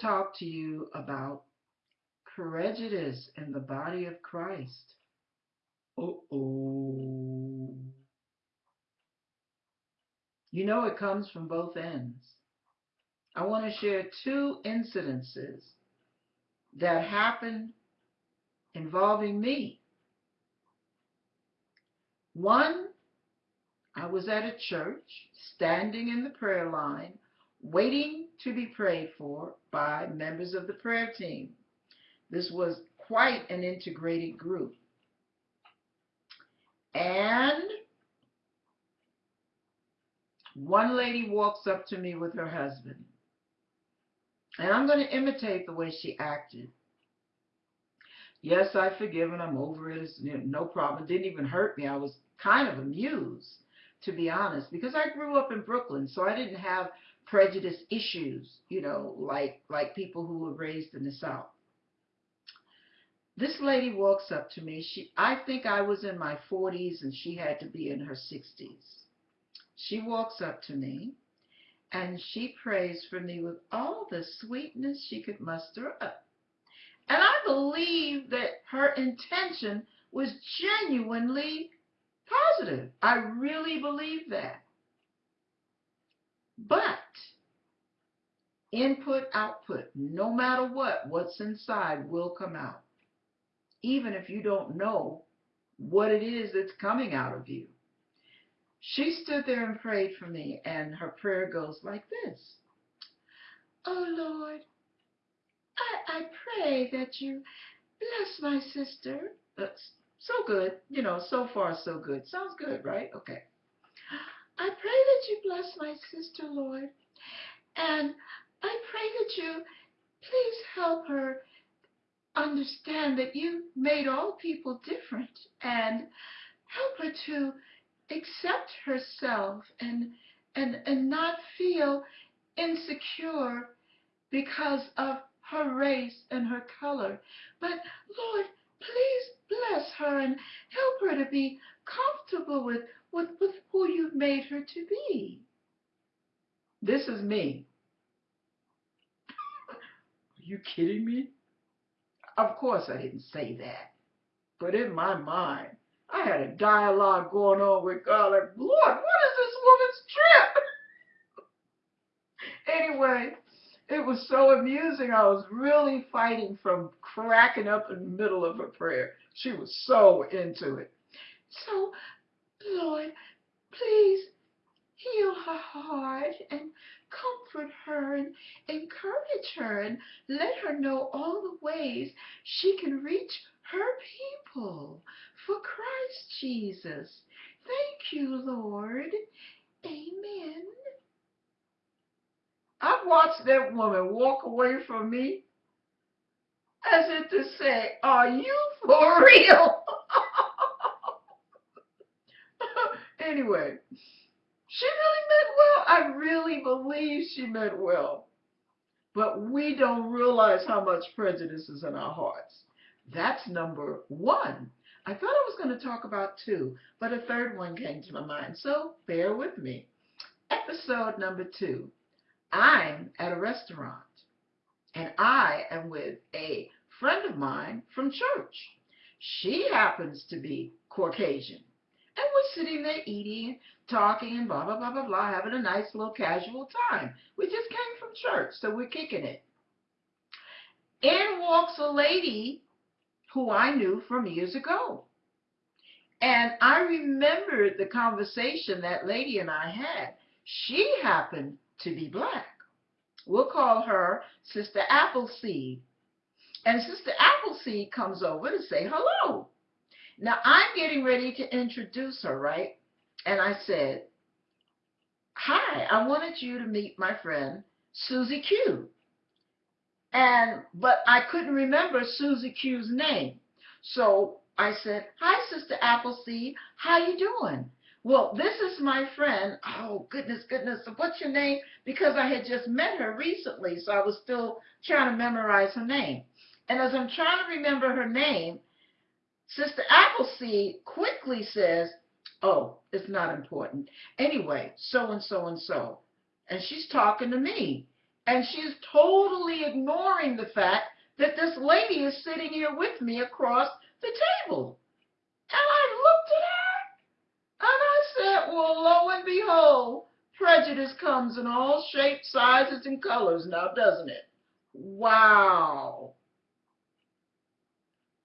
talk to you about prejudice in the body of Christ. Uh-oh. You know it comes from both ends. I want to share two incidences that happened involving me. One, I was at a church, standing in the prayer line, waiting to be prayed for by members of the prayer team. This was quite an integrated group. And one lady walks up to me with her husband. And I'm going to imitate the way she acted. Yes, I forgive forgiven. I'm over it. It's no problem. It didn't even hurt me. I was kind of amused, to be honest, because I grew up in Brooklyn, so I didn't have prejudice issues, you know, like like people who were raised in the South. This lady walks up to me. She, I think I was in my 40s and she had to be in her 60s. She walks up to me and she prays for me with all the sweetness she could muster up. And I believe that her intention was genuinely positive. I really believe that. But input, output, no matter what, what's inside will come out. Even if you don't know what it is that's coming out of you. She stood there and prayed for me, and her prayer goes like this. Oh Lord, I, I pray that you bless my sister. So good. You know, so far so good. Sounds good, right? Okay. I pray that you bless my sister, Lord. And I pray that you please help her understand that you made all people different and help her to accept herself and and and not feel insecure because of her race and her color. But Lord, please bless her and help her to be comfortable with, with, with who you've made her to be. This is me. Are you kidding me? Of course I didn't say that. But in my mind, I had a dialogue going on with God like, Lord, what is this woman's trip? anyway, it was so amusing. I was really fighting from cracking up in the middle of her prayer. She was so into it. So, Lord, please heal her heart and comfort her and encourage her and let her know all the ways she can reach her people for Christ Jesus. Thank you, Lord. Amen. Watched that woman walk away from me as if to say, Are you for real? anyway, she really meant well. I really believe she meant well. But we don't realize how much prejudice is in our hearts. That's number one. I thought I was going to talk about two, but a third one came to my mind, so bear with me. Episode number two. I'm at a restaurant, and I am with a friend of mine from church. She happens to be Caucasian. And we're sitting there eating, talking, and blah, blah, blah, blah, blah, having a nice little casual time. We just came from church, so we're kicking it. In walks a lady who I knew from years ago. And I remembered the conversation that lady and I had. She happened to be black. We'll call her Sister Appleseed. And Sister Appleseed comes over to say hello. Now I'm getting ready to introduce her, right? And I said, Hi, I wanted you to meet my friend Susie Q. And but I couldn't remember Susie Q's name. So I said, Hi, Sister Appleseed, how you doing? Well, this is my friend. Oh, goodness, goodness. What's your name? Because I had just met her recently, so I was still trying to memorize her name. And as I'm trying to remember her name, Sister Appleseed quickly says, Oh, it's not important. Anyway, so and so and so. And she's talking to me. And she's totally ignoring the fact that this lady is sitting here with me across the table. And I looked at her well, lo and behold, prejudice comes in all shapes, sizes, and colors now, doesn't it? Wow.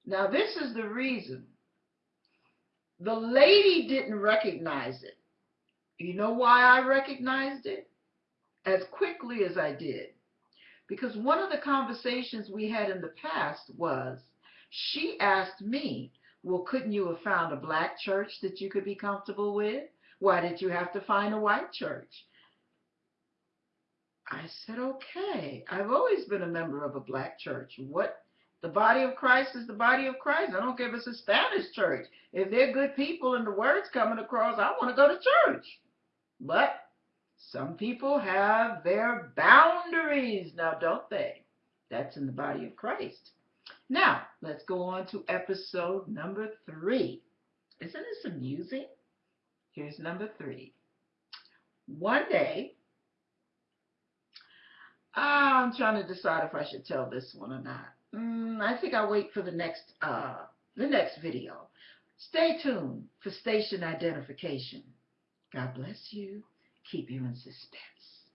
Now, this is the reason. The lady didn't recognize it. You know why I recognized it as quickly as I did? Because one of the conversations we had in the past was she asked me, well, couldn't you have found a black church that you could be comfortable with? Why did you have to find a white church? I said, okay. I've always been a member of a black church. What? The body of Christ is the body of Christ. I don't care if it's a Spanish church. If they're good people and the word's coming across, I want to go to church. But some people have their boundaries now, don't they? That's in the body of Christ. Now, let's go on to episode number three. Isn't this amusing? Here's number three. One day, I'm trying to decide if I should tell this one or not. Mm, I think I'll wait for the next uh, the next video. Stay tuned for station identification. God bless you. Keep you in suspense.